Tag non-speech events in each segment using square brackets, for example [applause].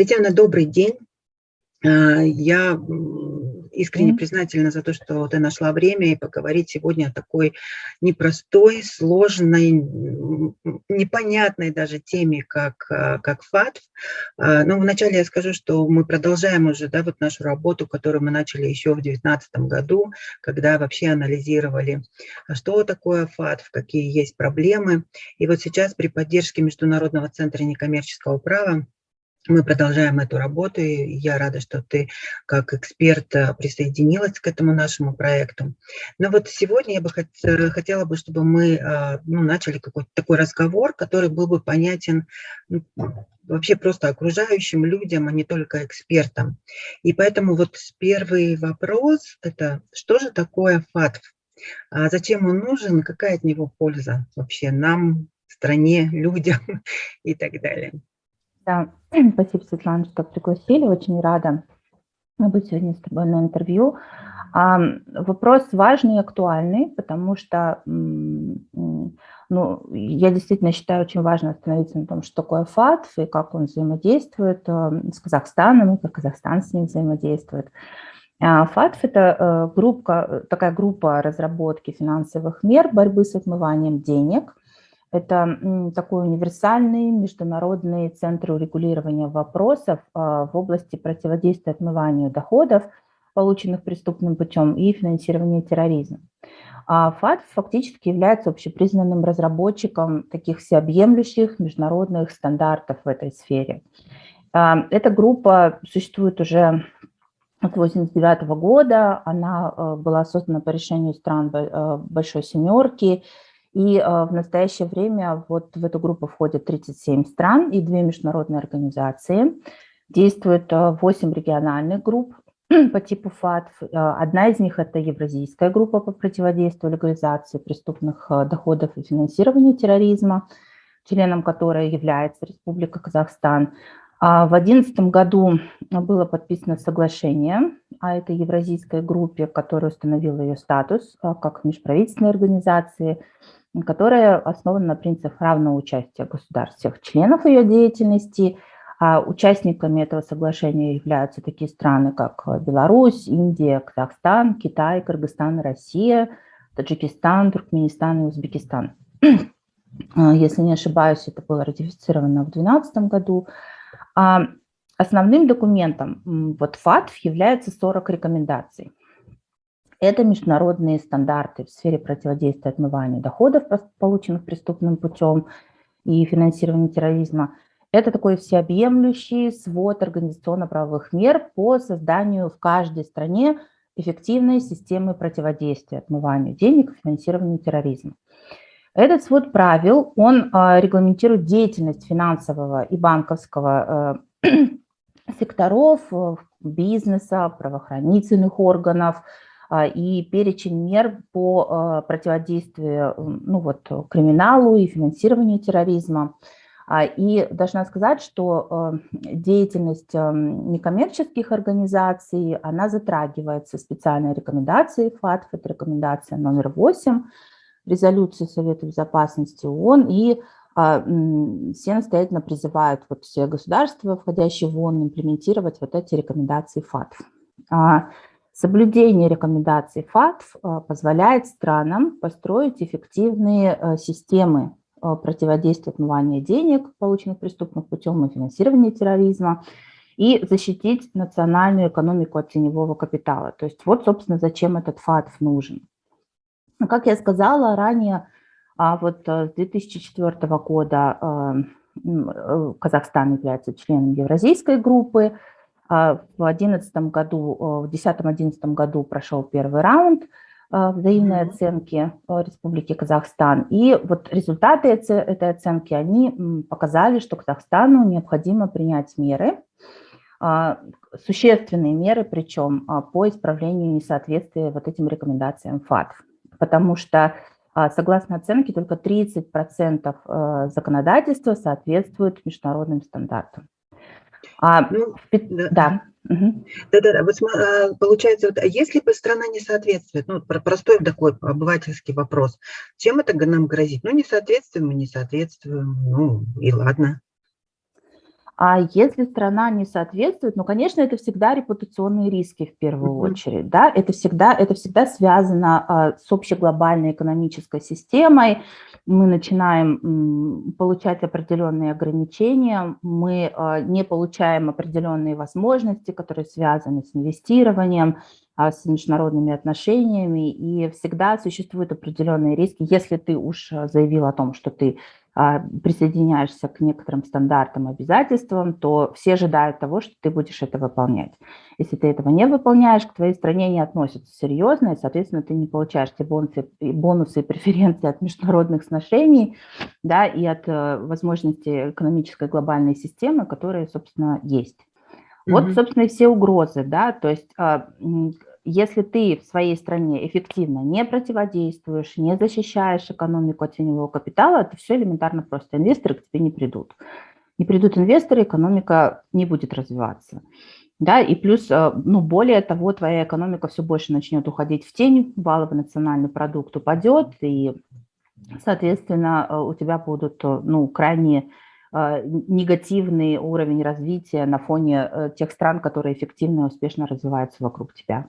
Татьяна, добрый день. А, я искренне признательна за то, что ты нашла время и поговорить сегодня о такой непростой, сложной, непонятной даже теме, как, а, как ФАТФ. А, Но вначале я скажу, что мы продолжаем уже да, вот нашу работу, которую мы начали еще в 2019 году, когда вообще анализировали, что такое ФАТФ, какие есть проблемы. И вот сейчас при поддержке Международного центра некоммерческого права мы продолжаем эту работу, и я рада, что ты как эксперт э, присоединилась к этому нашему проекту. Но вот сегодня я бы э, хотела бы, чтобы мы э, ну, начали какой-то такой разговор, который был бы понятен ну, вообще просто окружающим людям, а не только экспертам. И поэтому вот первый вопрос – это что же такое ФАТФ? А зачем он нужен, какая от него польза вообще нам, стране, [laughs] людям и так далее? Да, [clears throat] спасибо, Светлана, что пригласили. Очень рада быть сегодня с тобой на интервью. А, вопрос важный и актуальный, потому что ну, я действительно считаю очень важно остановиться на том, что такое ФАТФ и как он взаимодействует э, с Казахстаном, и как Казахстан с ним взаимодействует. А, ФАТФ – это э, группа, такая группа разработки финансовых мер борьбы с отмыванием денег – это такой универсальный международный центр урегулирования вопросов а, в области противодействия отмыванию доходов, полученных преступным путем, и финансирования терроризма. А ФАТ фактически является общепризнанным разработчиком таких всеобъемлющих международных стандартов в этой сфере. А, эта группа существует уже от 1989 года, она была создана по решению стран Большой Семерки, и э, в настоящее время вот в эту группу входят 37 стран и две международные организации. Действует 8 региональных групп [clears throat] по типу ФАТФ. Э, одна из них – это Евразийская группа по противодействию легализации преступных доходов и финансированию терроризма, членом которой является Республика Казахстан. А в 2011 году было подписано соглашение о этой евразийской группе, которая установила ее статус как межправительственной организации – которая основана на принципах равного участия государств, всех членов ее деятельности. А участниками этого соглашения являются такие страны, как Беларусь, Индия, Казахстан, Китай, Кыргызстан, Россия, Таджикистан, Туркменистан и Узбекистан. А, если не ошибаюсь, это было ратифицировано в 2012 году. А, основным документом вот ФАТФ является 40 рекомендаций. Это международные стандарты в сфере противодействия отмыванию доходов, полученных преступным путем, и финансирования терроризма. Это такой всеобъемлющий свод организационно-правовых мер по созданию в каждой стране эффективной системы противодействия отмыванию денег и финансированию терроризма. Этот свод правил, он а, регламентирует деятельность финансового и банковского э, [clears throat] секторов, э, бизнеса, правоохранительных органов, и перечень мер по а, противодействию ну вот, криминалу и финансированию терроризма. А, и должна сказать, что деятельность некоммерческих организаций, она затрагивается специальной рекомендацией ФАТФ, это рекомендация номер 8 резолюции Совета Безопасности ООН, и все настоятельно призывают вот все государства, входящие в ООН, имплементировать вот эти рекомендации ФАТФ. Соблюдение рекомендаций ФАТФ э, позволяет странам построить эффективные э, системы э, противодействия отмывания денег, полученных преступным путем и финансирования терроризма, и защитить национальную экономику от теневого капитала. То есть вот, собственно, зачем этот ФАТФ нужен. Как я сказала ранее, а вот с 2004 года Казахстан является членом Евразийской группы, в 2011 году, э, в 2010-2011 году прошел первый раунд э, взаимной оценки э, Республики Казахстан. И вот результаты этой оценки, они показали, что Казахстану необходимо принять меры, а, существенные меры, причем а, по исправлению несоответствия вот этим рекомендациям ФАТФ. Потому что, согласно оценке, только 30% законодательства соответствует международным стандартам. А, ну, да. Да-да-да, вот а, получается, вот, а если бы страна не соответствует, ну, простой такой обывательский вопрос, чем это нам грозит? Ну, не соответствуем мы, не соответствуем, ну, и ладно. А если страна не соответствует, ну, конечно, это всегда репутационные риски в первую mm -hmm. очередь, да, это всегда, это всегда связано а, с общеглобальной экономической системой, мы начинаем м, получать определенные ограничения, мы а, не получаем определенные возможности, которые связаны с инвестированием, а, с международными отношениями, и всегда существуют определенные риски, если ты уж заявил о том, что ты а, присоединяешься к некоторым стандартам, обязательствам, то все ожидают того, что ты будешь это выполнять. Если ты этого не выполняешь, к твоей стране не относятся серьезно, и, соответственно, ты не получаешь те бонусы, бонусы и преференции от международных сношений да, и от э, возможности экономической глобальной системы, которые, собственно, есть. Вот, собственно, и все угрозы, да, то есть а, если ты в своей стране эффективно не противодействуешь, не защищаешь экономику от теневого капитала, то все элементарно просто. Инвесторы к тебе не придут. Не придут инвесторы, экономика не будет развиваться. Да, и плюс, э, ну, более того, твоя экономика все больше начнет уходить в тень, валовый национальный продукт упадет, и, соответственно, э, у тебя будут, э, ну, крайне негативный уровень развития на фоне тех стран, которые эффективно и успешно развиваются вокруг тебя.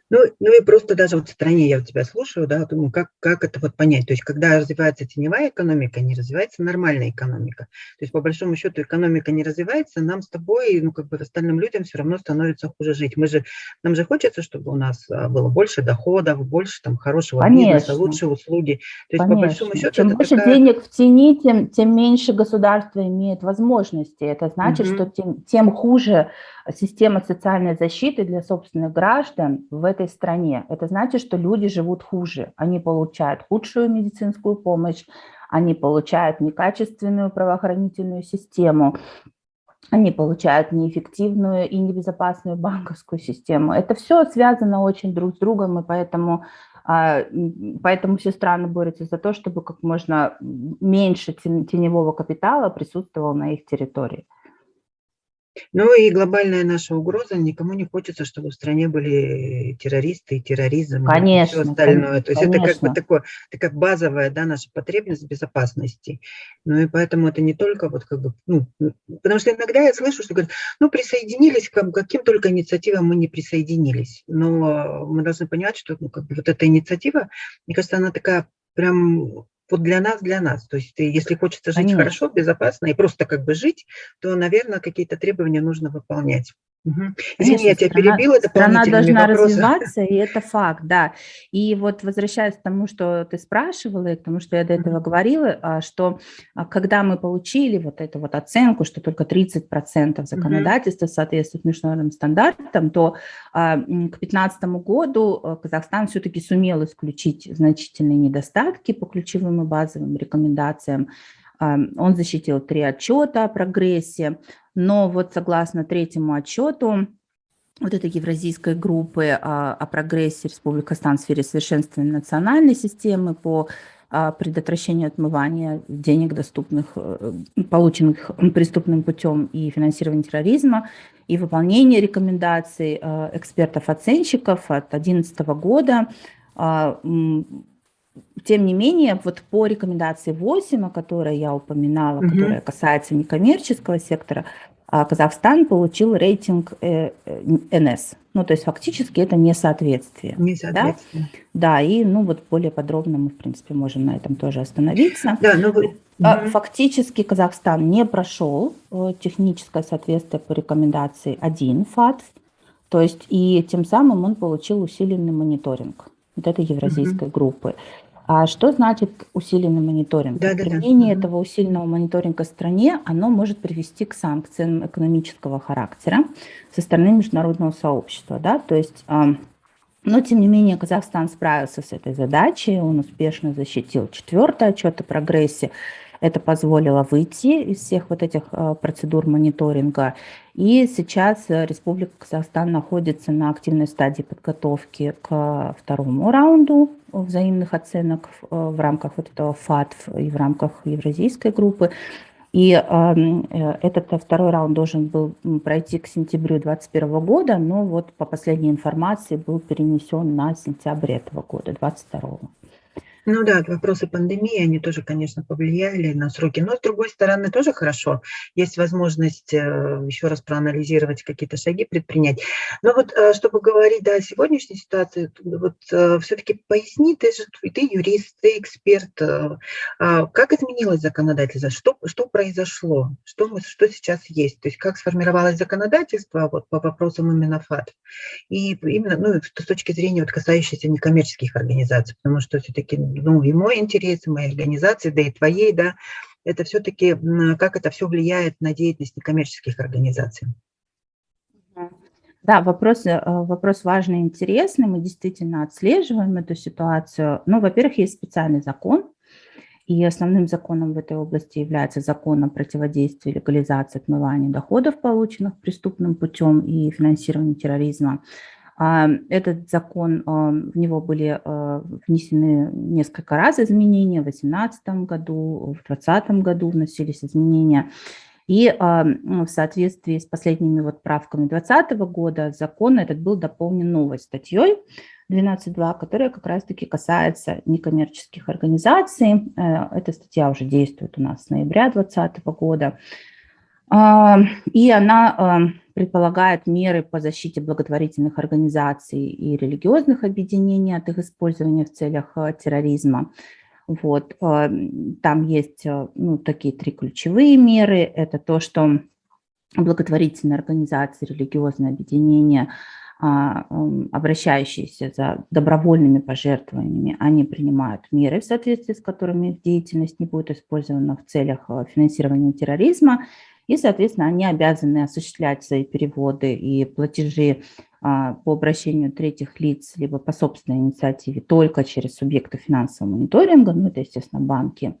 Ну, ну и просто даже вот в стране я у тебя слушаю, да, думаю, как, как это вот понять. То есть, когда развивается теневая экономика, не развивается нормальная экономика. То есть, по большому счету, экономика не развивается, нам с тобой, ну, как бы остальным людям все равно становится хуже жить. Мы же, нам же хочется, чтобы у нас а, было больше доходов, больше там хорошего Конечно. бизнеса, лучшие услуги. То есть, Конечно. по большому счету, Чем больше такая... денег в тени, тем, тем меньше государство имеет возможности. Это значит, угу. что тем, тем хуже система социальной защиты для собственных граждан в этой стране. Это значит, что люди живут хуже. Они получают худшую медицинскую помощь, они получают некачественную правоохранительную систему, они получают неэффективную и небезопасную банковскую систему. Это все связано очень друг с другом, и поэтому, а, поэтому все страны борются за то, чтобы как можно меньше теневого капитала присутствовало на их территории. Ну и глобальная наша угроза, никому не хочется, чтобы в стране были террористы и терроризм конечно, и все остальное. То есть конечно. это как бы такое, это как базовая да, наша потребность безопасности. Ну и поэтому это не только вот как бы, ну, потому что иногда я слышу, что говорят, ну присоединились к каким только инициативам мы не присоединились. Но мы должны понимать, что ну, как бы вот эта инициатива, мне кажется, она такая прям вот для нас, для нас. То есть если хочется жить Конечно. хорошо, безопасно и просто как бы жить, то, наверное, какие-то требования нужно выполнять. Угу. Извини, я тебя страна, перебила. Страна должна вопросы. развиваться, и это факт, да. И вот возвращаясь к тому, что ты спрашивала, и к тому, что я до этого говорила, а, что а, когда мы получили вот эту вот оценку, что только 30% законодательства угу. соответствует международным стандартам, то а, к 2015 году Казахстан все-таки сумел исключить значительные недостатки по ключевым и базовым рекомендациям. Он защитил три отчета о прогрессе, но вот согласно третьему отчету вот этой евразийской группы о, о прогрессе Республики Казахстан в сфере совершенствования национальной системы по предотвращению отмывания денег, доступных, э, полученных преступным путем и финансирования терроризма, и выполнение рекомендаций э, экспертов-оценщиков от 2011 года. А, тем не менее, вот по рекомендации 8, о которой я упоминала, угу. которая касается некоммерческого сектора, а Казахстан получил рейтинг э, э, НС. Ну, то есть фактически это несоответствие. Несоответствие. Да? да, и ну вот более подробно мы, в принципе, можем на этом тоже остановиться. Да, ну вы... Фактически Казахстан не прошел э, техническое соответствие по рекомендации 1 ФАТФ, то есть и тем самым он получил усиленный мониторинг вот этой евразийской угу. группы. А что значит усиленный мониторинг? Да, Применение да, этого усиленного мониторинга в стране, оно может привести к санкциям экономического характера со стороны международного сообщества. Да? То есть, но тем не менее Казахстан справился с этой задачей, он успешно защитил четвертый отчет о прогрессе, это позволило выйти из всех вот этих э, процедур мониторинга. И сейчас э, Республика Казахстан находится на активной стадии подготовки к второму раунду взаимных оценок в э, рамках вот этого ФАТФ и в рамках евразийской группы. И эм, э, этот второй раунд должен был пройти к сентябрю 2021 года, но вот по последней информации был перенесен на сентябрь этого года, 2022. Ну да, вопросы пандемии, они тоже, конечно, повлияли на сроки. Но, с другой стороны, тоже хорошо. Есть возможность э, еще раз проанализировать какие-то шаги, предпринять. Но вот, э, чтобы говорить да, о сегодняшней ситуации, вот э, все-таки поясни, ты же ты юрист, ты эксперт. А как изменилось законодательство? Что, что произошло? Что, мы, что сейчас есть? То есть как сформировалось законодательство вот, по вопросам именно ФАТ? И именно ну, с точки зрения вот, касающейся некоммерческих организаций, потому что все-таки ну, и мой интерес, и моей организации, да и твоей, да, это все-таки как это все влияет на деятельность некоммерческих организаций. Да, вопрос, э, вопрос важный и интересный. Мы действительно отслеживаем эту ситуацию. Ну, во-первых, есть специальный закон, и основным законом в этой области является закон о противодействии легализации отмывания доходов, полученных преступным путем и финансированию терроризма. А, этот закон, а, в него были а, внесены несколько раз изменения, в 2018 году, в 2020 году вносились изменения. И в соответствии с последними вот правками 2020 года закон этот был дополнен новой статьей 12.2, которая как раз-таки касается некоммерческих организаций. Э, эта статья уже действует у нас с ноября 2020 года. И она предполагает меры по защите благотворительных организаций и религиозных объединений от их использования в целях э, терроризма. Вот. Там есть ну, такие три ключевые меры. Это то, что благотворительные организации, религиозные объединения, а, обращающиеся за добровольными пожертвованиями, они принимают меры, в соответствии с которыми их деятельность не будет использована в целях финансирования терроризма, и, соответственно, они обязаны осуществлять свои переводы и платежи а, по обращению третьих лиц, либо по собственной инициативе только через субъекты финансового мониторинга, ну, это, естественно, банки,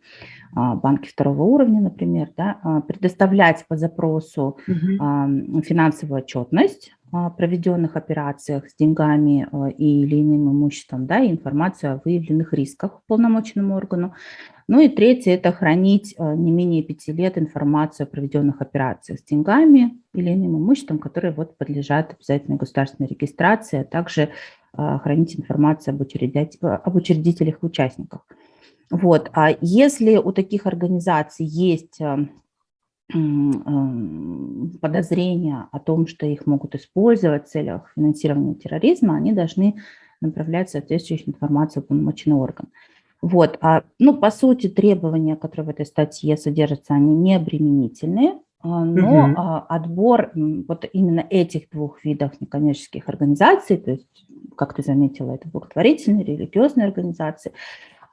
а, банки второго уровня, например, да, а, предоставлять по запросу угу. финансовую отчетность проведенных операциях с деньгами и или иным имуществом, да, и информацию о выявленных рисках полномочному органу, ну и третье – это хранить э, не менее пяти лет информацию о проведенных операциях с деньгами или иным имуществом, которые вот подлежат обязательной государственной регистрации, а также э, хранить информацию об, учредителях, об учредителях и участниках. Вот. А если у таких организаций есть э, подозрения о том, что их могут использовать в целях финансирования терроризма, они должны направлять соответствующую информацию в полномочный орган. Вот, а, ну, по сути, требования, которые в этой статье содержатся, они не обременительные, а, но угу. отбор вот именно этих двух видов некоммерческих организаций, то есть, как ты заметила, это благотворительные, религиозные организации,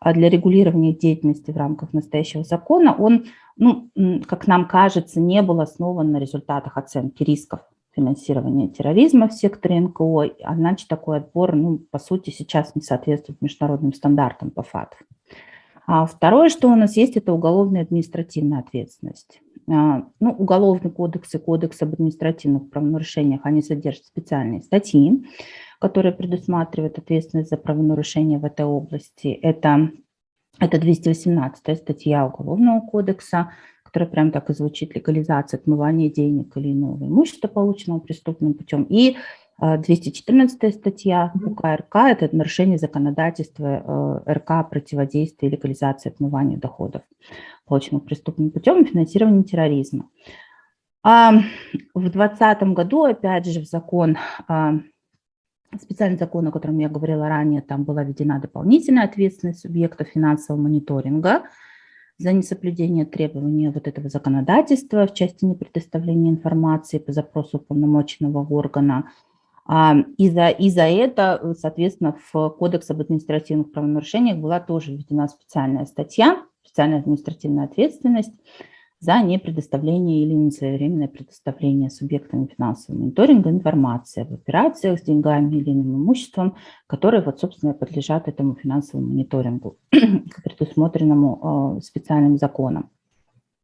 для регулирования деятельности в рамках настоящего закона, он, ну, как нам кажется, не был основан на результатах оценки рисков финансирования терроризма в секторе НКО, а значит такой отбор, ну, по сути, сейчас не соответствует международным стандартам по ФАТ. А второе, что у нас есть, это уголовная административная ответственность. А, ну, уголовный кодекс и кодекс об административных правонарушениях, они содержат специальные статьи, которые предусматривают ответственность за правонарушения в этой области. Это, это 218 статья Уголовного кодекса, которая прям так и звучит, легализация отмывания денег или иного имущества, полученного преступным путем. И 214 а, статья УК РК – это нарушение законодательства э, РК противодействия легализации отмывания доходов, полученных преступным путем и финансирования терроризма. А в 2020 году, опять же, в закон, а, специальный закон, о котором я говорила ранее, там была введена дополнительная ответственность субъекта финансового мониторинга – за несоблюдение требований вот этого законодательства в части непредоставления информации по запросу уполномоченного органа. А, и за, и за это, соответственно, в Кодекс об административных правонарушениях была тоже введена специальная статья, специальная административная ответственность, за непредоставление или несвоевременное предоставление субъектами финансового мониторинга информации об операциях с деньгами или иным имуществом, которые, вот, собственно, подлежат этому финансовому мониторингу, [clears throat] предусмотренному э, специальным законом.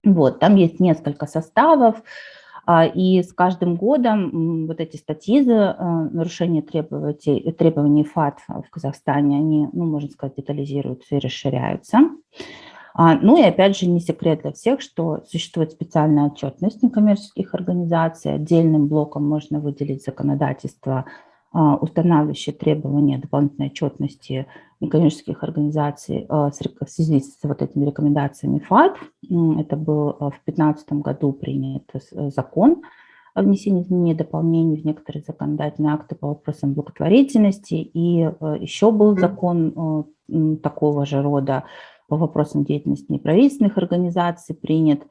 Вот, там есть несколько составов, и с каждым годом вот эти статьи за э, нарушение требований, требований ФАТ в Казахстане, они, ну, можно сказать, детализируются и расширяются. А, ну и опять же не секрет для всех, что существует специальная отчетность некоммерческих организаций. Отдельным блоком можно выделить законодательство устанавливающие требования дополнительной отчетности некоммерческих организаций в связи с вот этими рекомендациями ФАТ. Это был в 2015 году принят закон о внесении изменений и дополнений в некоторые законодательные акты по вопросам благотворительности. И еще был закон такого же рода по вопросам деятельности неправительственных организаций принят.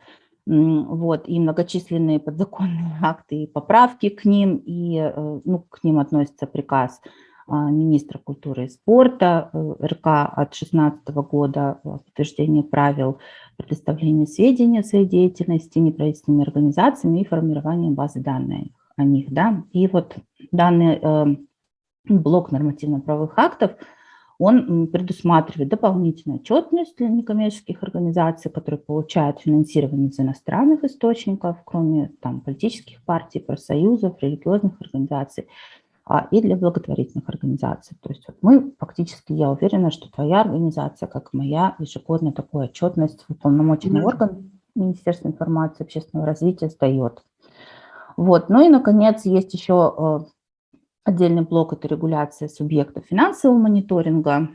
Вот, и многочисленные подзаконные [laughs] акты и поправки к ним, и э, ну, к ним относится приказ а, министра культуры и спорта э, РК от 2016 года подтверждение правил предоставления сведений о своей деятельности неправительственными организациями и формирование базы данных о них. Да? И вот данный э, блок нормативно-правовых актов – он предусматривает дополнительную отчетность для некоммерческих организаций, которые получают финансирование из иностранных источников, кроме там, политических партий, профсоюзов, религиозных организаций, а, и для благотворительных организаций. То есть вот мы фактически, я уверена, что твоя организация, как моя, ежегодно такую отчетность уполномоченный mm -hmm. орган Министерства информации и общественного развития сдает. Вот. Ну и, наконец, есть еще э, Отдельный блок – это регуляция субъектов финансового мониторинга.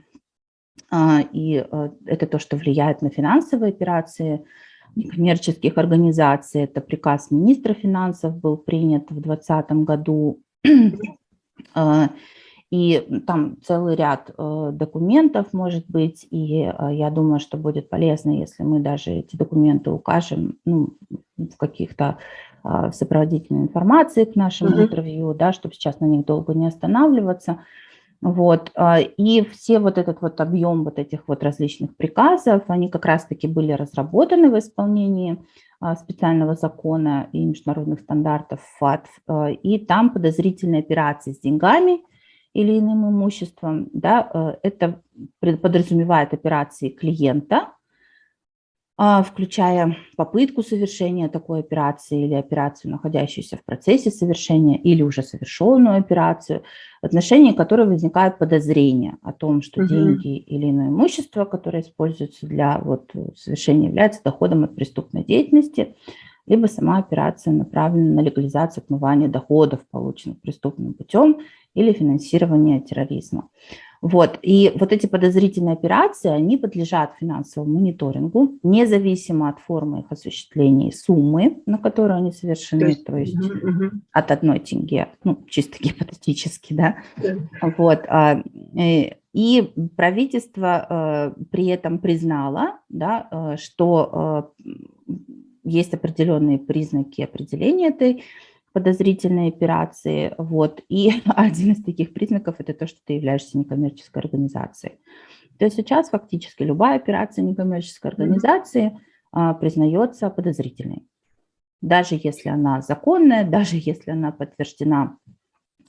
А, и э, это то, что влияет на финансовые операции некоммерческих организаций. Это приказ министра финансов был принят в 2020 году. [clears throat] А, и там целый ряд э, документов может быть, и э, я думаю, что будет полезно, если мы даже эти документы укажем ну, в каких-то а, сопроводительной информации к нашему uh -huh. интервью, да, чтобы сейчас на них долго не останавливаться. Вот. А, и все вот этот вот объем вот этих вот различных приказов, они как раз-таки были разработаны в исполнении а, специального закона и международных стандартов ФАТ. И там подозрительные операции с деньгами или иным имуществом, да, это подразумевает операции клиента, включая попытку совершения такой операции или операцию, находящуюся в процессе совершения, или уже совершенную операцию, в отношении которой возникает подозрение о том, что угу. деньги или иное имущество, которое используется для вот, совершения, является доходом от преступной деятельности, либо сама операция направлена на легализацию отмывания доходов, полученных преступным путем, или финансирование терроризма. Вот. И вот эти подозрительные операции, они подлежат финансовому мониторингу, независимо от формы их осуществления и суммы, на которую они совершены, то есть, то есть угу, угу. от одной тенге, ну, чисто [laughs] гипотетически, да. да. Вот. А, э, и правительство э, при этом признало, да, э, что есть определенные признаки определения этой подозрительные операции. Вот. И [laughs] один из таких признаков – это то, что ты являешься некоммерческой организацией. То есть сейчас фактически любая операция некоммерческой организации а, признается подозрительной. Даже если она законная, [laughs] даже если она подтверждена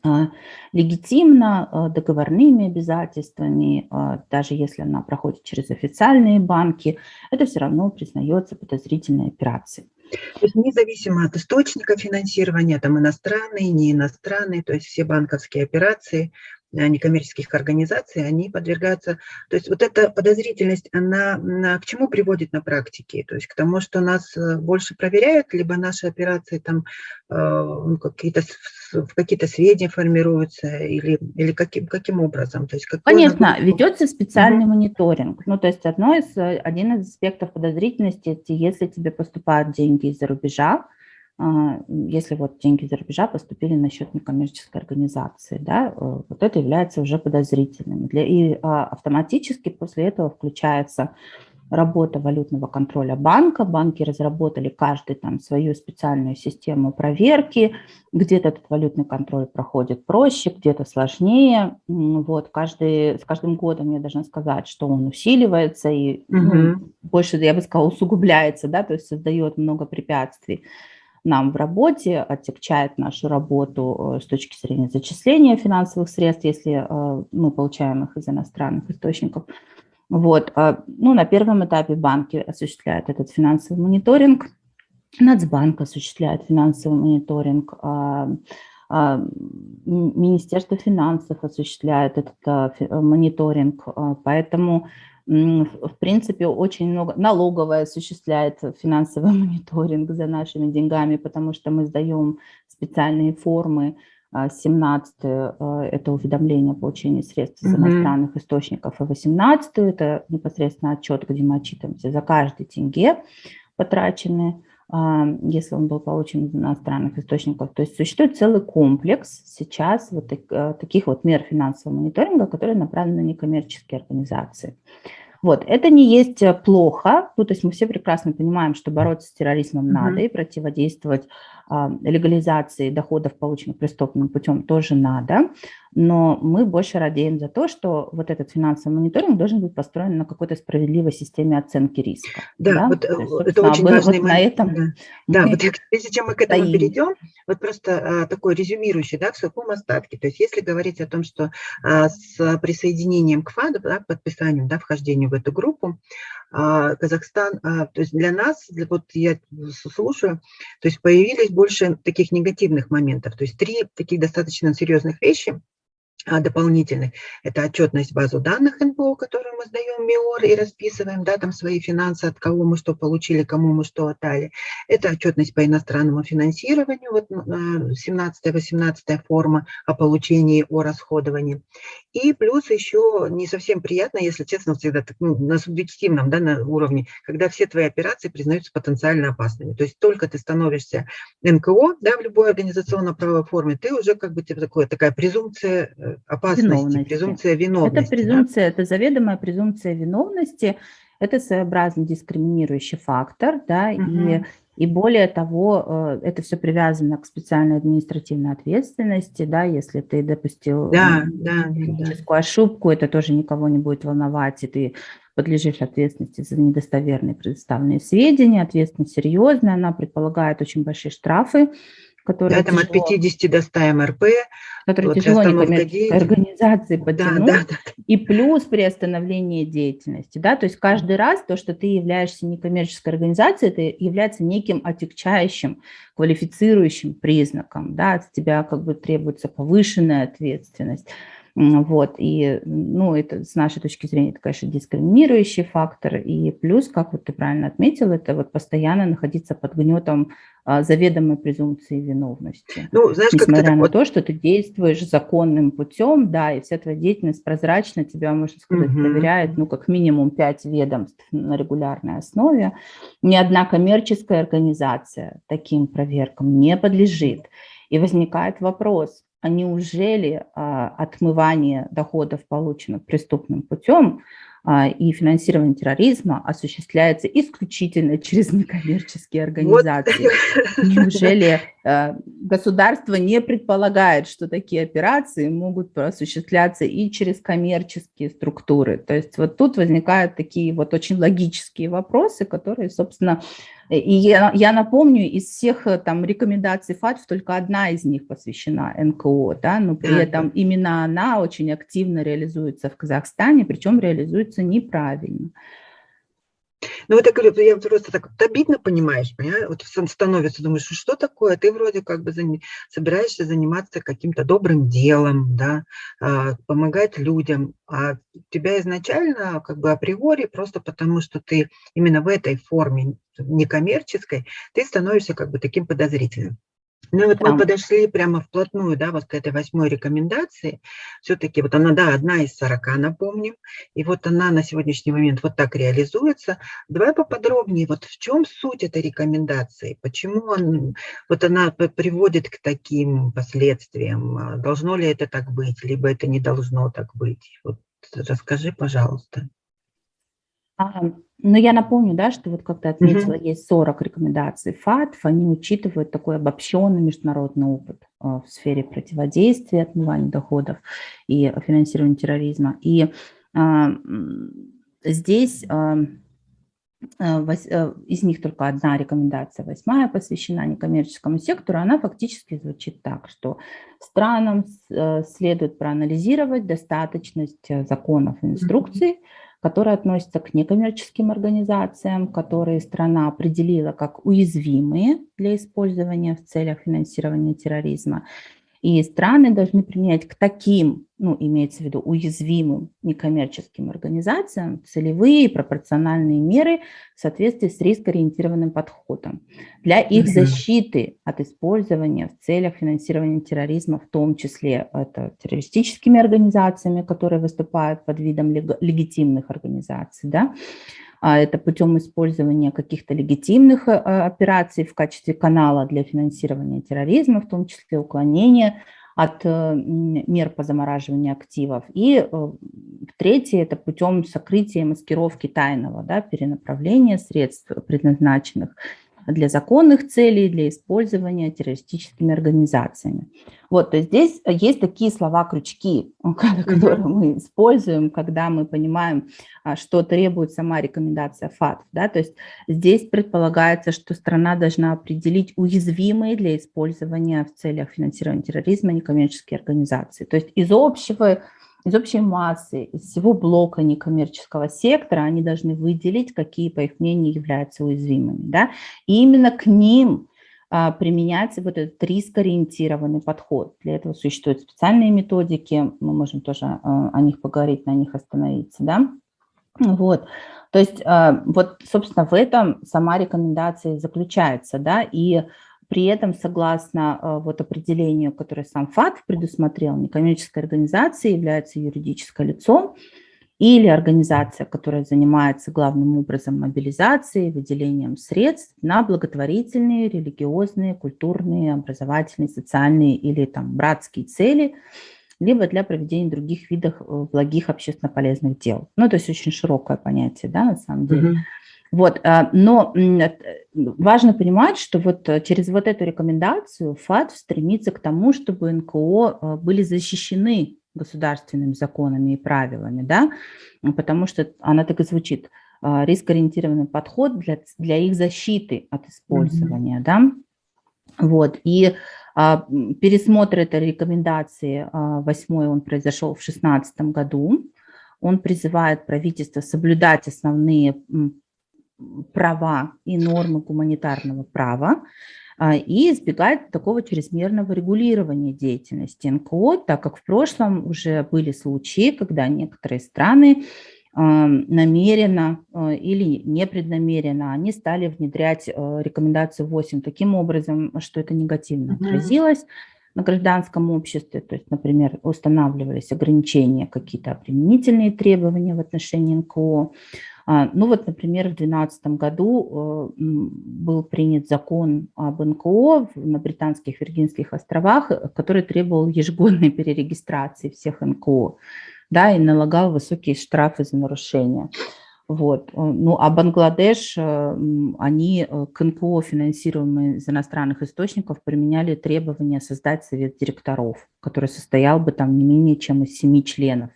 а, легитимно а, договорными обязательствами, а, даже если она проходит через официальные банки, это все равно признается подозрительной операцией. То есть независимо от источника финансирования, там иностранные, не иностранные, то есть все банковские операции некоммерческих организаций, они подвергаются... То есть вот эта подозрительность, она, она к чему приводит на практике? То есть к тому, что нас э, больше проверяют, либо наши операции там э, ну, какие-то в какие-то сведения формируются, или, или каким, каким образом? То есть Конечно, нагрузку? ведется специальный mm -hmm. мониторинг. Ну, то есть одно из, один из аспектов подозрительности, если тебе поступают деньги из-за рубежа, если вот деньги за рубежа поступили на счет некоммерческой организации, да, э, вот это является уже подозрительным. Для, и а, автоматически после этого включается работа валютного контроля банка. Банки разработали каждый там свою специальную систему проверки. Где-то этот валютный контроль проходит проще, где-то сложнее. Вот, каждый, с каждым годом я должна сказать, что он усиливается и угу. ну, больше, я бы сказала, усугубляется, да, то есть создает много препятствий нам в работе, отягчает нашу работу э, с точки зрения зачисления финансовых средств, если э, мы получаем их из иностранных источников. Вот. А, ну, на первом этапе банки осуществляют этот финансовый мониторинг, Нацбанк осуществляет финансовый мониторинг, а, а, Министерство финансов осуществляет этот мониторинг, поэтому в принципе, очень много, налоговая осуществляет финансовый [laughs] мониторинг за нашими деньгами, потому что мы сдаем специальные формы 17 это уведомление о получении средств из иностранных источников, и 18 это непосредственно отчет, где мы отчитываемся за каждый тенге потраченный, если он был получен из иностранных источников. То есть существует целый комплекс сейчас вот таких вот мер финансового мониторинга, которые направлены на некоммерческие организации. Вот, это не есть э, плохо, ну, то есть мы все прекрасно понимаем, что бороться с терроризмом mm -hmm. надо и противодействовать а, легализации доходов, полученных преступным путем, тоже надо, но мы больше радеем за то, что вот этот финансовый мониторинг должен быть построен на какой-то справедливой системе оценки риска. Да, да? вот есть, э, это очень важный вот момент. На этом да, да вот прежде чем мы к этому стоим. перейдем, вот просто а, такой резюмирующий, да, в сухом остатке. То есть если говорить о том, что а, с присоединением к ФАДу, да, к подписанию, да, вхождению в эту группу, а, Казахстан, а, то есть для нас, для, вот я слушаю, то есть появились больше таких негативных моментов, то есть три таких достаточно серьезных вещи, а, дополнительных. Это отчетность базу данных НПО, которую мы сдаем МИОР и расписываем, да, там свои финансы, от кого мы что получили, кому мы что отдали. Это отчетность по иностранному финансированию, вот 17-18 а, форма о получении, о расходовании. И плюс еще не совсем приятно, если честно, всегда так, ну, на субъективном да, на уровне, когда все твои операции признаются потенциально опасными. То есть только ты становишься НКО да, в любой организационно-правовой форме, ты уже как бы тебе такое, такая презумпция э, опасности, презумпция виновности. Это презумпция, да? это заведомая презумпция виновности, это своеобразный дискриминирующий фактор, да, угу. и, и более того, э, это все привязано к специальной административной ответственности, да, если ты допустил да, да, да. ошибку, это тоже никого не будет волновать, и ты подлежишь ответственности за недостоверные предоставленные сведения, ответственность серьезная, она предполагает очень большие штрафы, которые да, там тяжело, от 50 до 100 МРП. Которые вот тяжело некоммерческой организации подтянуть. Да, да, да. И плюс при остановлении деятельности. Да? То есть каждый раз то, что ты являешься некоммерческой организацией, это является неким отягчающим, квалифицирующим признаком. Да? От тебя как бы требуется повышенная ответственность. Вот, и, ну, это с нашей точки зрения, это, конечно, дискриминирующий фактор, и плюс, как вот ты правильно отметил, это вот постоянно находиться под гнетом а, заведомой презумпции виновности. Ну, знаешь, Несмотря на вот... то, что ты действуешь законным путем, да, и вся твоя деятельность прозрачна, тебя, можно сказать, угу. проверяет, ну, как минимум пять ведомств на регулярной основе. Ни одна коммерческая организация таким проверкам не подлежит. И возникает вопрос, неужели а, отмывание доходов, полученных преступным путем, а, и финансирование терроризма осуществляется исключительно [laughs] через некоммерческие организации. Вот. Неужели государство не предполагает, что такие операции могут осуществляться и через коммерческие структуры? То есть вот тут возникают такие вот очень логические вопросы, которые, собственно, и я, я напомню, из всех э, там рекомендаций ФАТФ только одна из них посвящена НКО, да, но при этом именно она очень активно реализуется в Казахстане, причем реализуется неправильно. Ну, вот я говорю, я просто так вот обидно, понимаешь, понимаешь? вот становится, думаешь, что такое, ты вроде как бы собираешься заниматься каким-то добрым делом, да, а, помогать людям, а тебя изначально как бы априори, просто потому что ты именно в этой форме некоммерческой, ты становишься как бы таким подозрительным. Ну вот мы подошли прямо вплотную, да, вот к этой восьмой рекомендации. Все-таки вот она, да, одна из сорока, напомним. И вот она на сегодняшний момент вот так реализуется. Давай поподробнее, вот в чем суть этой рекомендации? Почему он, вот она приводит к таким последствиям? Должно ли это так быть, либо это не должно так быть? Вот расскажи, пожалуйста. Но я напомню, да, что вот как ты отметила, угу. есть 40 рекомендаций ФАТФ, они учитывают такой обобщенный международный опыт а, в сфере противодействия, отмывания доходов и финансирования терроризма. И а, здесь а, а из них только одна рекомендация, восьмая, посвящена некоммерческому сектору, она фактически звучит так, что странам следует проанализировать достаточность законов и инструкций, которые относятся к некоммерческим организациям, которые страна определила как уязвимые для использования в целях финансирования терроризма. И страны должны применять к таким, ну, имеется в виду уязвимым некоммерческим организациям, целевые пропорциональные меры в соответствии с рискоориентированным подходом. Для их защиты от использования в целях финансирования терроризма, в том числе это террористическими организациями, которые выступают под видом легитимных организаций, да, а это путем использования каких-то легитимных э, операций в качестве канала для финансирования терроризма, в том числе уклонения от э, мер по замораживанию активов. И э, третье – это путем сокрытия маскировки тайного да, перенаправления средств, предназначенных для законных целей, для использования террористическими организациями. Вот, то есть здесь есть такие слова-крючки, [laughs] которые мы используем, когда мы понимаем, а, что требует сама рекомендация ФАТ. Да? То есть здесь предполагается, что страна должна определить уязвимые для использования в целях финансирования терроризма некоммерческие организации. То есть из общего из общей массы, из всего блока некоммерческого сектора они должны выделить, какие, по их мнению, являются уязвимыми. Да? И именно к ним а, применяется вот этот рискоориентированный подход. Для этого существуют специальные методики, мы можем тоже а, о них поговорить, на них остановиться. Да? Вот. То есть а, вот, собственно, в этом сама рекомендация заключается. Да? И при этом, согласно э, вот определению, которое сам ФАТ предусмотрел, некоммерческая организация является юридическим лицом или организация, которая занимается главным образом мобилизацией, выделением средств на благотворительные, религиозные, культурные, образовательные, социальные или там братские цели, либо для проведения других видов э, благих общественно полезных дел. Ну, то есть очень широкое понятие, да, на самом деле. Mm -hmm. Вот, а, но э, важно понимать, что вот э, через вот эту рекомендацию ФАТ стремится к тому, чтобы НКО э, были защищены государственными законами и правилами, да, потому что она так и звучит, рискоориентированный подход для, для их защиты от использования, mm -hmm. да, вот, и а, пересмотр этой рекомендации, а, восьмой, он произошел в 2016 году, он призывает правительство соблюдать основные права и нормы гуманитарного права а, и избегать такого чрезмерного регулирования деятельности. НКО, так как в прошлом уже были случаи, когда некоторые страны а, намеренно а, или непреднамеренно они стали внедрять рекомендацию 8 таким образом, что это негативно отразилось на гражданском обществе, то есть, например, устанавливались ограничения, какие-то применительные требования в отношении НКО, ну вот, например, в 2012 году э, был принят закон об НКО на Британских Виргинских островах, э, который требовал ежегодной перерегистрации всех НКО да, и налагал высокие штрафы за нарушения. Вот. Э, ну, а Бангладеш, они к НКО, финансируемые из иностранных источников, применяли требования создать совет директоров, который состоял бы там не менее чем из семи членов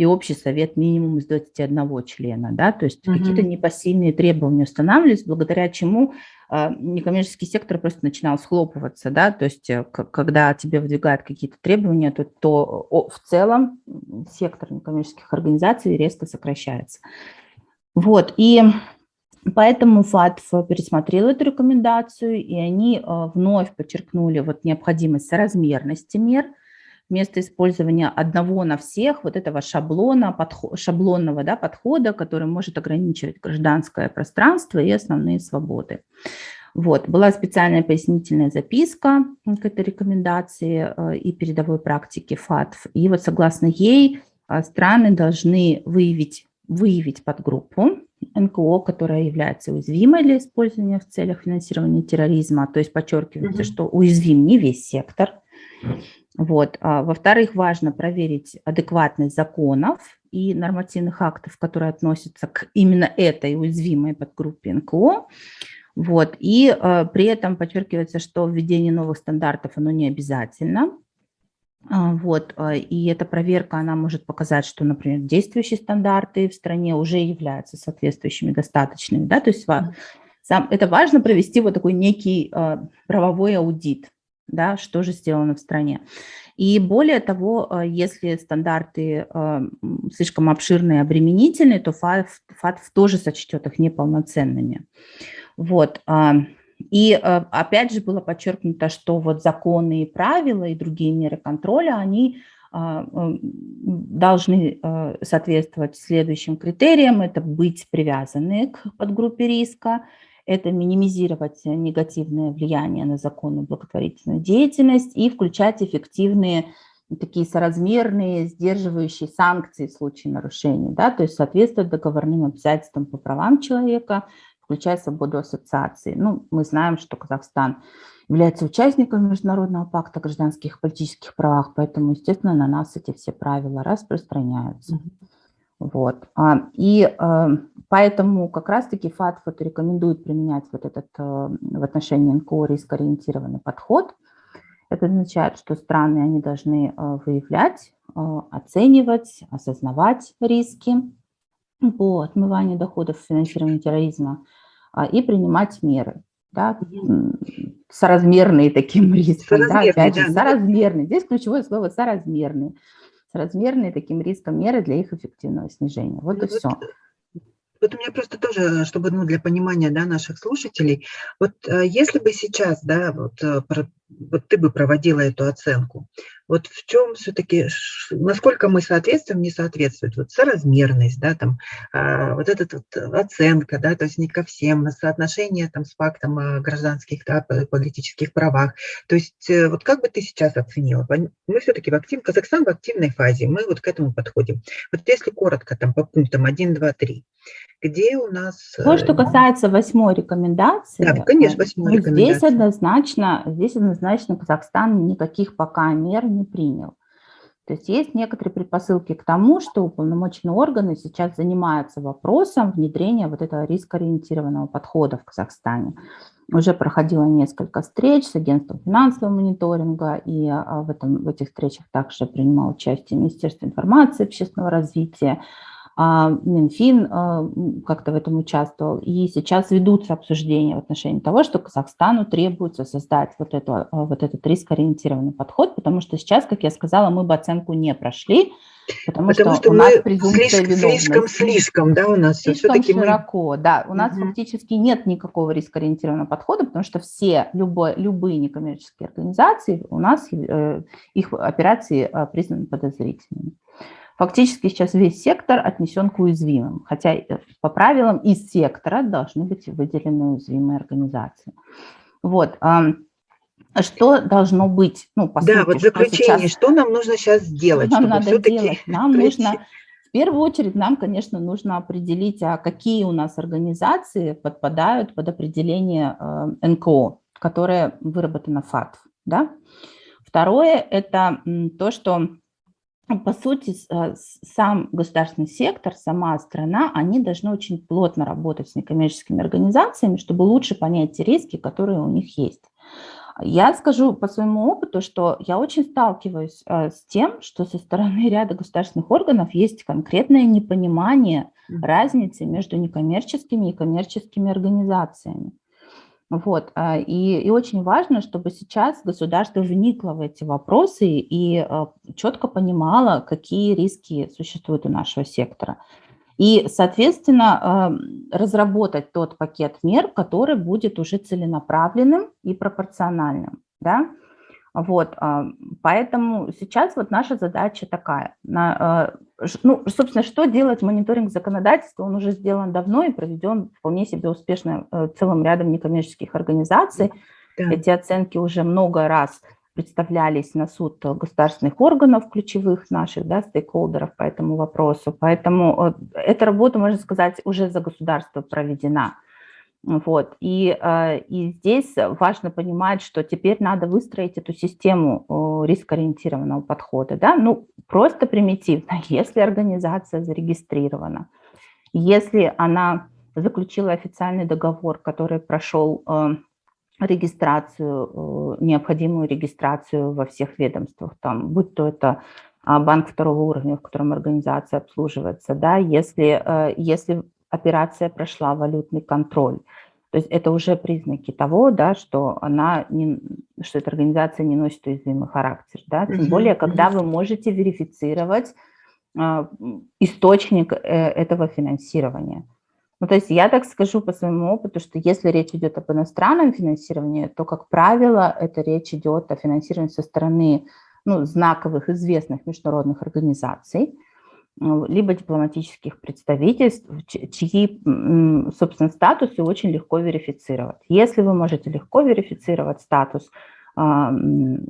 и общий совет минимум из 21 члена, да, то есть угу. какие-то непосильные требования устанавливались, благодаря чему э, некоммерческий сектор просто начинал схлопываться, да, то есть э, когда тебе выдвигают какие-то требования, то, то в целом сектор некоммерческих организаций резко сокращается. Вот, и Поэтому ФАТФ пересмотрел эту рекомендацию, и они э, вновь подчеркнули вот необходимость соразмерности мер, вместо использования одного на всех, вот этого шаблона, подход, шаблонного да, подхода, который может ограничивать гражданское пространство и основные свободы. Вот, была специальная пояснительная записка к этой рекомендации э, и передовой практике ФАТФ. И вот согласно ей э, страны должны выявить, выявить подгруппу НКО, которая является уязвимой для использования в целях финансирования терроризма. То есть подчеркивается, mm -hmm. что уязвим не весь сектор, вот. А, Во-вторых, важно проверить адекватность законов и нормативных актов, которые относятся к именно этой уязвимой подгруппе НКО. Вот. И э, при этом подчеркивается, что введение новых стандартов оно не обязательно. А, вот. И эта проверка, она может показать, что, например, действующие стандарты в стране уже являются соответствующими, достаточными. Да? То есть сам, это важно провести вот такой некий э, правовой аудит да, что же сделано в стране. И более того, э, если стандарты э, слишком обширные и обременительные, то ФАТФ, тоже сочтет их неполноценными. Вот. А, И опять же было подчеркнуто, что вот законы и правила и другие меры контроля, они должны соответствовать следующим критериям. Это быть привязаны к подгруппе риска, это минимизировать негативное влияние на законную благотворительную деятельность и включать эффективные такие соразмерные, сдерживающие санкции в случае нарушений, да, то есть соответствовать договорным обязательствам по правам человека, включая свободу ассоциации. Ну, мы знаем, что Казахстан является участником Международного пакта о гражданских и политических правах, поэтому, естественно, на нас эти все правила распространяются. Вот. А, и э, поэтому как раз-таки ФАТФ рекомендует применять вот этот э, в отношении НКО рискоориентированный подход. Это означает, что страны они должны э, выявлять, оценивать, осознавать риски по отмыванию доходов финансирования терроризма а, и принимать меры, да, соразмерные таким [laughs] рискам. Да, опять же, соразмерные. Здесь ключевое слово «соразмерные» соразмерные таким риском меры для их эффективного снижения. Вот ну, и все. Вот у меня просто тоже, чтобы ну, для понимания да, наших слушателей, вот э, если бы сейчас, да, вот, э, вот ты бы проводила эту оценку, вот в чем все-таки, насколько мы соответствуем, не соответствует, вот соразмерность, да, там, а, вот эта вот оценка, да, то есть не ко всем, соотношение там с фактом о гражданских, да, политических правах, то есть э, вот как бы ты сейчас оценила? Мы все-таки в актив, Казахстан в активной фазе, мы вот к этому подходим. Вот если коротко там по пунктам 1, 2, 3, где у нас... То, что э, касается восьмой рекомендации, да, конечно, восьмой рекомендации. Здесь однозначно, здесь однозначно Казахстан никаких пока мер не принял. То есть есть некоторые предпосылки к тому, что уполномоченные органы сейчас занимаются вопросом внедрения вот этого рискоориентированного подхода в Казахстане. Уже проходило несколько встреч с агентством финансового мониторинга, и а, в, этом, в этих встречах также принимал участие Министерство информации и общественного развития, Минфин а, как-то в этом участвовал, и сейчас ведутся обсуждения в отношении того, что Казахстану требуется создать вот, это, а, вот этот рискоориентированный подход, потому что сейчас, как я сказала, мы бы оценку не прошли, потому, потому что, что у нас презумпция слишком, слишком, слишком, да, у нас слишком широко, мы... да, у нас угу. фактически нет никакого рискоориентированного подхода, потому что все, любой, любые некоммерческие организации, у нас э, их операции э, признаны подозрительными. Фактически сейчас весь сектор отнесен к уязвимым, хотя э, по правилам из сектора должны быть выделены уязвимые организации. Вот. Что должно быть? Ну, по да, сути, вот заключение, что, сейчас, что нам нужно сейчас сделать? Нам надо делать? [laughs] Нам пройти? нужно, в первую очередь, нам, конечно, нужно определить, а какие у нас организации подпадают под определение э, НКО, которое выработано ФАТФ. Да? Второе – это то, что по сути, э, сам государственный сектор, сама страна, они должны очень плотно работать с некоммерческими организациями, чтобы лучше понять те риски, которые у них есть. Я скажу по своему опыту, что я очень сталкиваюсь э, с тем, что со стороны [laughs] ряда государственных органов есть конкретное непонимание разницы между некоммерческими и коммерческими организациями. Вот, а, и, и очень важно, чтобы сейчас государство вникло в эти вопросы и а, четко понимало, какие риски существуют у нашего сектора. И, соответственно, а, разработать тот пакет мер, который будет уже целенаправленным и пропорциональным. Да? Вот, поэтому сейчас вот наша задача такая. Ну, собственно, что делать мониторинг законодательства? Он уже сделан давно и проведен вполне себе успешно э, целым рядом некоммерческих организаций. Да. Эти оценки уже много раз представлялись на суд государственных органов ключевых наших, да, стейкхолдеров по этому вопросу. Поэтому э, эта работа, можно сказать, уже за государство проведена. Вот. И, э, и здесь важно понимать, что теперь надо выстроить эту систему рискоориентированного подхода. Да? Ну, просто примитивно, [laughs] если организация зарегистрирована, если она заключила официальный договор, который прошел э, регистрацию, э, необходимую регистрацию во всех ведомствах, там, будь то это а, банк второго уровня, в котором организация обслуживается, да, если, если операция прошла валютный контроль. То есть это уже признаки того, да, что, она не, что эта организация не носит уязвимый характер. Да? Тем более, когда вы можете верифицировать э, источник э, этого финансирования. Ну, то есть я так скажу по своему опыту, что если речь идет об иностранном финансировании, то, как правило, это речь идет о финансировании со стороны ну, знаковых, известных международных организаций, либо дипломатических представительств, чьи, собственно, статусы очень легко верифицировать. Если вы можете легко верифицировать статус а,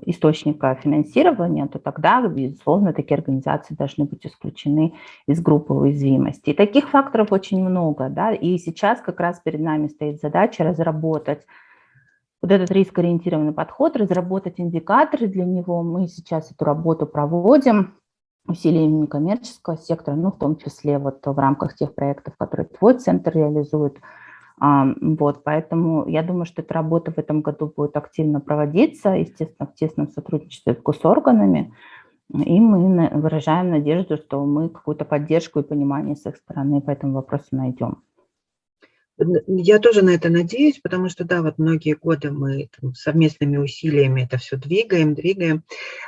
источника финансирования, то тогда, безусловно, такие организации должны быть исключены из группы уязвимости. И таких факторов очень много, да, и сейчас как раз перед нами стоит задача разработать вот этот рискоориентированный подход, разработать индикаторы для него. Мы сейчас эту работу проводим усилиями некоммерческого сектора, ну, в том числе вот в рамках тех проектов, которые твой центр реализует, вот, поэтому я думаю, что эта работа в этом году будет активно проводиться, естественно, в тесном сотрудничестве с госорганами, и мы выражаем надежду, что мы какую-то поддержку и понимание с их стороны по этому вопросу найдем. Я тоже на это надеюсь, потому что, да, вот многие годы мы там, совместными усилиями это все двигаем, двигаем.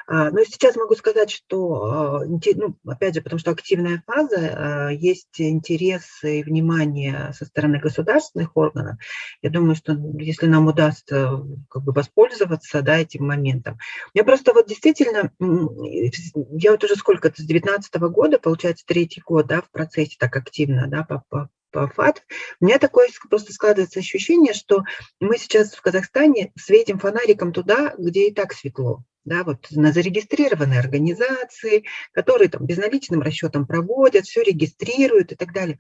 А, но сейчас могу сказать, что, а, ну, опять же, потому что активная фаза, а, есть интерес и внимание со стороны государственных органов. Я думаю, что если нам удастся как бы воспользоваться да, этим моментом. Я просто вот действительно, я вот уже сколько, с 2019 года, получается, третий год да, в процессе так активно да, по, по ФАТ, у меня такое просто складывается ощущение, что мы сейчас в Казахстане светим фонариком туда, где и так светло да, вот на зарегистрированные организации, которые там безналичным расчетом проводят, все регистрируют и так далее.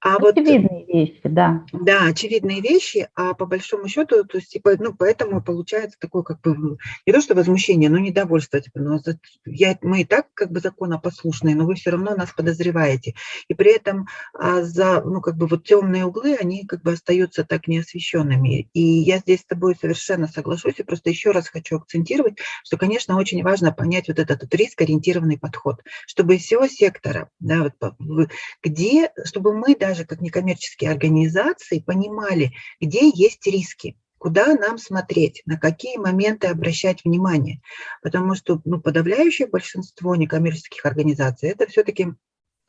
А очевидные вот, вещи, да. Да, очевидные вещи, а по большому счету, то есть, типа, ну, поэтому получается такое, как бы, не то что возмущение, но недовольство, типа, ну, я, мы и так как бы законопослушные, но вы все равно нас подозреваете. И при этом а, за, ну, как бы вот темные углы, они как бы остаются так неосвещенными. И я здесь с тобой совершенно соглашусь, и просто еще раз хочу акцентировать, что конечно, очень важно понять вот этот вот риск-ориентированный подход, чтобы из всего сектора, да, вот, где, чтобы мы даже как некоммерческие организации понимали, где есть риски, куда нам смотреть, на какие моменты обращать внимание. Потому что ну, подавляющее большинство некоммерческих организаций – это все-таки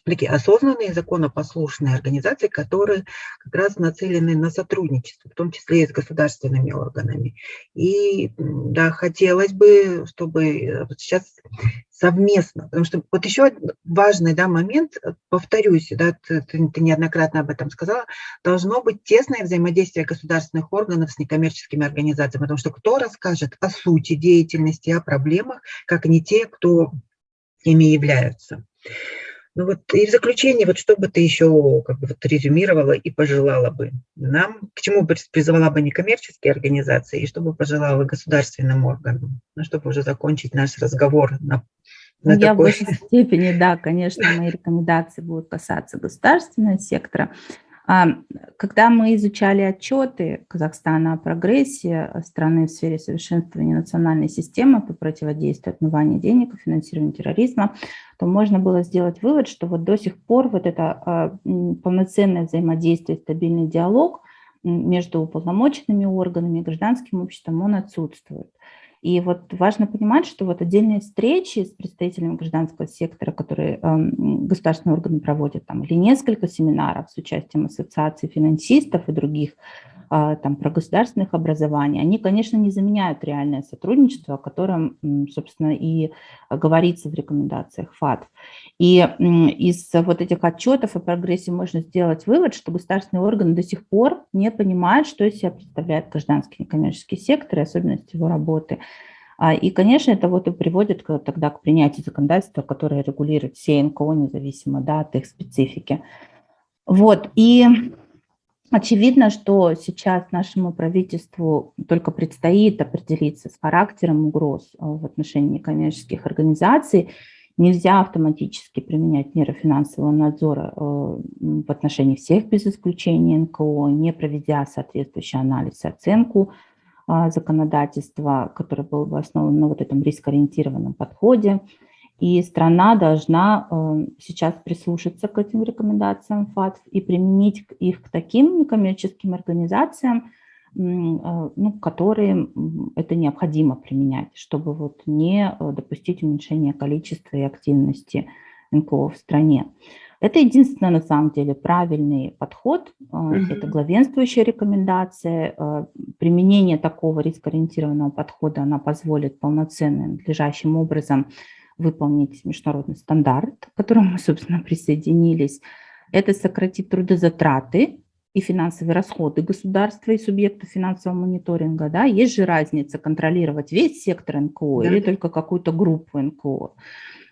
такие осознанные, законопослушные организации, которые как раз нацелены на сотрудничество, в том числе и с государственными органами. И да, хотелось бы, чтобы э, сейчас совместно, потому что вот еще важный да, момент, э, повторюсь, да, ты, ты неоднократно об этом сказала, должно быть тесное взаимодействие государственных органов с некоммерческими организациями, потому что кто расскажет о сути деятельности, о проблемах, как не те, кто ими являются. Ну вот и в заключение, вот что бы ты еще как бы вот резюмировала и пожелала бы нам, к чему бы призывала бы некоммерческие организации и что бы пожелала государственным органам, ну, чтобы уже закончить наш разговор на, на Я такой... в большей степени, да, конечно, мои рекомендации будут касаться государственного сектора. А, когда мы изучали отчеты Казахстана о прогрессе страны в сфере совершенствования национальной системы по противодействию отмыванию денег и финансированию терроризма, то можно было сделать вывод, что вот до сих пор вот это а, полноценное взаимодействие, стабильный диалог между уполномоченными органами и гражданским обществом, он отсутствует. И вот важно понимать, что вот отдельные встречи с представителями гражданского сектора, которые э, государственные органы проводят, там, или несколько семинаров с участием ассоциаций финансистов и других там, про государственных образований, они, конечно, не заменяют реальное сотрудничество, о котором, собственно, и говорится в рекомендациях ФАТ. И из вот этих отчетов о прогрессе можно сделать вывод, что государственные органы до сих пор не понимают, что из себя представляет гражданский некоммерческий сектор и особенности его работы. А, и, конечно, это вот и приводит тогда к принятию законодательства, которое регулирует все НКО независимо да, от их специфики. Вот, и Очевидно, что сейчас нашему правительству только предстоит определиться с характером угроз э, в отношении коммерческих организаций. Нельзя автоматически применять меры финансового надзора э, в отношении всех без исключения НКО, не проведя соответствующий анализ и оценку э, законодательства, который был бы основан на вот этом рискоориентированном подходе. И страна должна э, сейчас прислушаться к этим рекомендациям ФАТФ и применить их к таким некоммерческим организациям, э, ну, которые это необходимо применять, чтобы вот не э, допустить уменьшения количества и активности НКО в стране. Это единственный, на самом деле, правильный подход. Это главенствующая рекомендация. Применение такого рискоориентированного подхода, она позволит полноценно, надлежащим образом выполнить международный стандарт, к которому мы, собственно, присоединились. Это сократит трудозатраты и финансовые расходы государства и субъекта финансового мониторинга. Да? Есть же разница контролировать весь сектор НКО да. или только какую-то группу НКО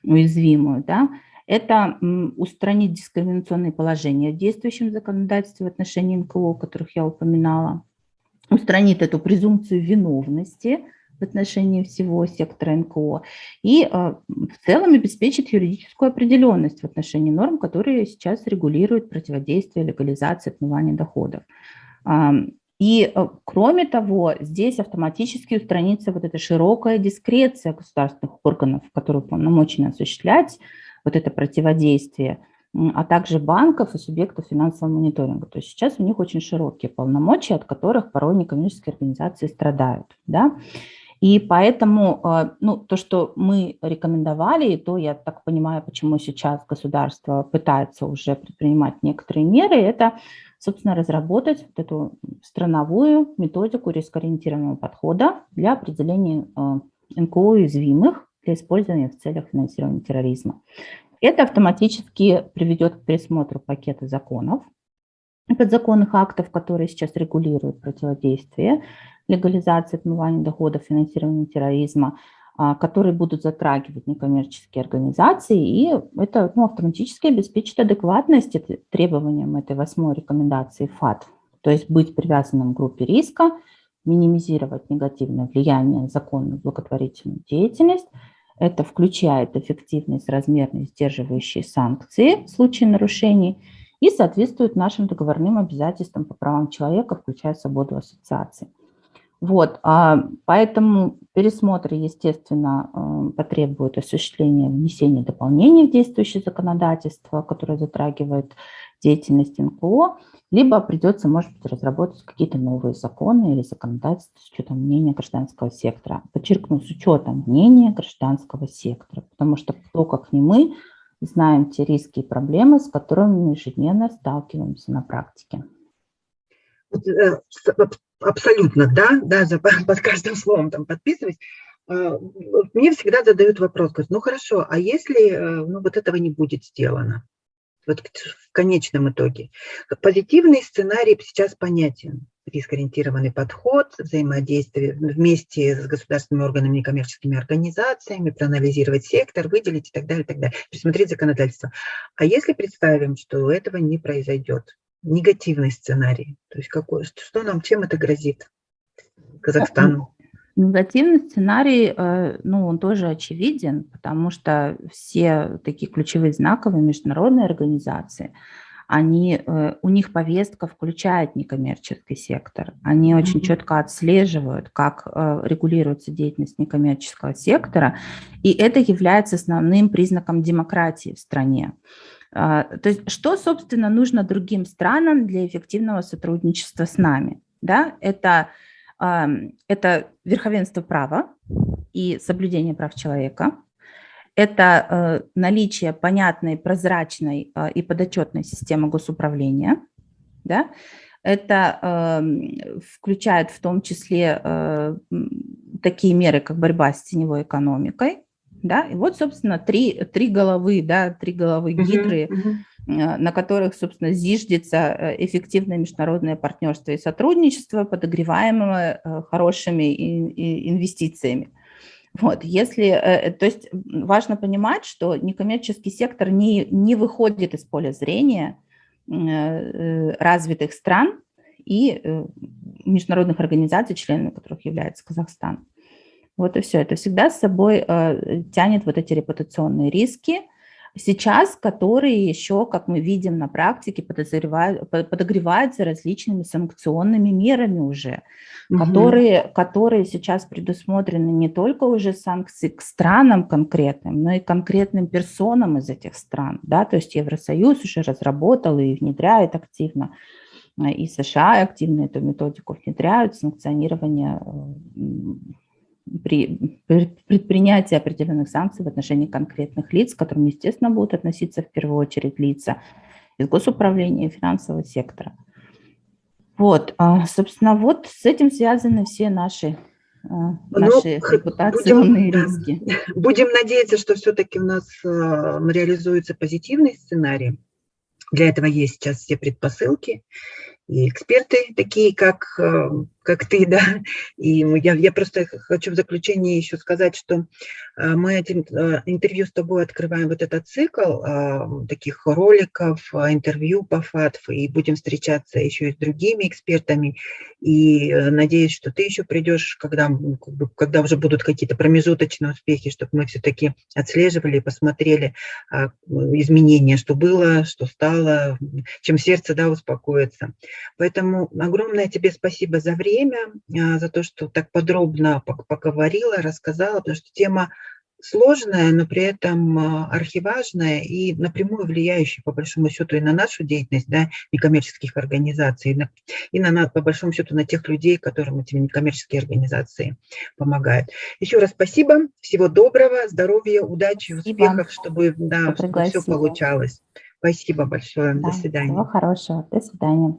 уязвимую. Да? Это устранить дискриминационные положения в действующем законодательстве в отношении НКО, которых я упоминала, устранит эту презумпцию виновности в отношении всего сектора НКО и а, в целом обеспечит юридическую определенность в отношении норм, которые сейчас регулируют противодействие легализации отмывания доходов. И а, кроме того, здесь автоматически устранится вот эта широкая дискреция государственных органов, которые полномочены осуществлять вот это противодействие, а также банков и субъектов финансового мониторинга. То есть сейчас у них очень широкие полномочия, от которых порой некоммерческие организации страдают. Да? И поэтому э, ну, то, что мы рекомендовали, и то, я так понимаю, почему сейчас государство пытается уже предпринимать некоторые меры, это, собственно, разработать вот эту страновую методику рискоориентированного подхода для определения э, НКО уязвимых для использования в целях финансирования терроризма. Это автоматически приведет к пересмотру пакета законов, подзаконных актов, которые сейчас регулируют противодействие легализации отмывания доходов, финансирования терроризма, а, которые будут затрагивать некоммерческие организации, и это ну, автоматически обеспечит адекватность требованиям этой восьмой рекомендации ФАТ, то есть быть привязанным к группе риска, минимизировать негативное влияние закона на благотворительную деятельность. Это включает эффективные, соразмерные, сдерживающие санкции в случае нарушений и соответствует нашим договорным обязательствам по правам человека, включая свободу ассоциации. Вот, а, поэтому пересмотр, естественно, э, потребует осуществления внесения дополнений в действующее законодательство, которое затрагивает деятельность НКО, либо придется, может быть, разработать какие-то новые законы или законодательства с учетом мнения гражданского сектора. Подчеркну, с учетом мнения гражданского сектора, потому что кто, как не мы, знаем те риски и проблемы, с которыми мы ежедневно сталкиваемся на практике. Э, абсолютно, да, да, за, [laughs] под каждым словом там подписываюсь. А, мне всегда задают вопрос, говорят, ну хорошо, а если э, ну, вот этого не будет сделано? вот в конечном итоге. Позитивный сценарий сейчас понятен. Рискоориентированный подход, взаимодействие вместе с государственными органами, некоммерческими организациями, проанализировать сектор, выделить и так далее, и так далее, пересмотреть законодательство. А если представим, что этого не произойдет, негативный сценарий, то есть какой, что нам, чем это грозит Казахстану? Негативный сценарий, э, ну, он тоже очевиден, потому что все такие ключевые знаковые международные организации, они, э, у них повестка включает некоммерческий сектор. Они очень четко отслеживают, как э, регулируется деятельность некоммерческого сектора, и это является основным признаком демократии в стране. А, то есть что, собственно, нужно другим странам для эффективного сотрудничества с нами? Да? Это это верховенство права и соблюдение прав человека. Это э, наличие понятной, прозрачной э, и подотчетной системы госуправления. Да? Это включает в том числе э, такие меры, как борьба с теневой экономикой. Да? И вот, собственно, три, три головы, да, три головы гидры, uh -huh, uh -huh на которых, собственно, зиждется эффективное международное партнерство и сотрудничество, подогреваемое хорошими инвестициями. Вот, если, то есть важно понимать, что некоммерческий сектор не, не выходит из поля зрения развитых стран и международных организаций, членами которых является Казахстан. Вот и все. Это всегда с собой тянет вот эти репутационные риски, сейчас, которые еще, как мы видим на практике, подогреваются различными санкционными мерами уже, угу. которые, которые сейчас предусмотрены не только уже санкции к странам конкретным, но и конкретным персонам из этих стран. Да? То есть Евросоюз уже разработал и внедряет активно, и США активно эту методику внедряют, санкционирование при, при предпринятии определенных санкций в отношении конкретных лиц, к которым, естественно, будут относиться в первую очередь лица из госуправления и финансового сектора. Вот, а, собственно, вот с этим связаны все наши а, ну, наши репутационные будем, риски. Будем надеяться, что все-таки у нас реализуется позитивный сценарий. Для этого есть сейчас все предпосылки. И эксперты такие, как как ты, да. И я, я просто хочу в заключение еще сказать, что э, мы этим э, интервью с тобой открываем вот этот цикл э, таких роликов, интервью по ФАТФ, и будем встречаться еще и с другими экспертами. И надеюсь, что ты еще придешь, когда, когда уже будут какие-то промежуточные успехи, чтобы мы все-таки отслеживали, посмотрели изменения, что было, что стало, чем сердце да, успокоится. Поэтому огромное тебе спасибо за время время, а, за то, что так подробно поговорила, рассказала, потому что тема сложная, но при этом а, архиважная и напрямую влияющая, по большому счету, и на нашу деятельность да, некоммерческих организаций, и, на, и на, по большому счету на тех людей, которым эти некоммерческие организации помогают. Еще раз спасибо, всего доброго, здоровья, удачи, спасибо. успехов, чтобы, да, чтобы все получалось. Спасибо большое, да, до свидания. Всего хорошего, до свидания.